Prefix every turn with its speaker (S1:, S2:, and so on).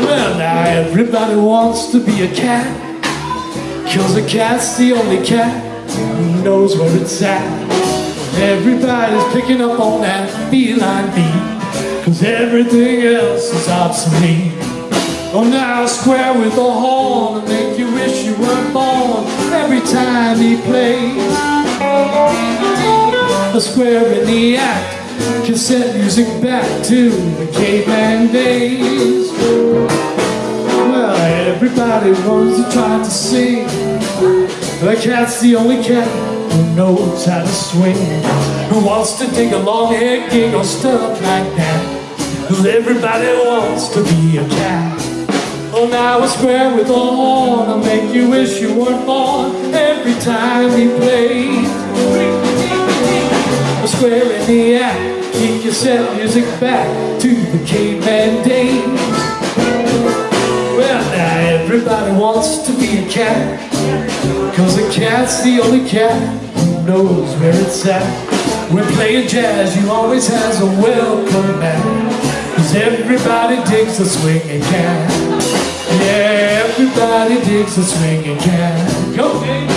S1: Well, now everybody wants to be a cat. Cause a cat's the only cat who knows where it's at. Everybody's picking up on that feline beat Cause everything else is obsolete. Oh, now square with a horn and make you wish you weren't born Every time he plays A square in the act. Cassette music back to the caveman days. Well, everybody wants to try to sing. The cat's the only cat who knows how to swing. Who wants to take a long hair gig or stuff like that? Cause everybody wants to be a cat. Oh, now a square with a horn will make you wish you weren't born. Every time he plays A square in the act Keep your set music back to the caveman days. Well, now everybody wants to be a cat. Cause a cat's the only cat who knows where it's at. When playing jazz, you always has a welcome back. Cause everybody digs a swinging cat. Yeah, everybody digs a swinging cat. Go!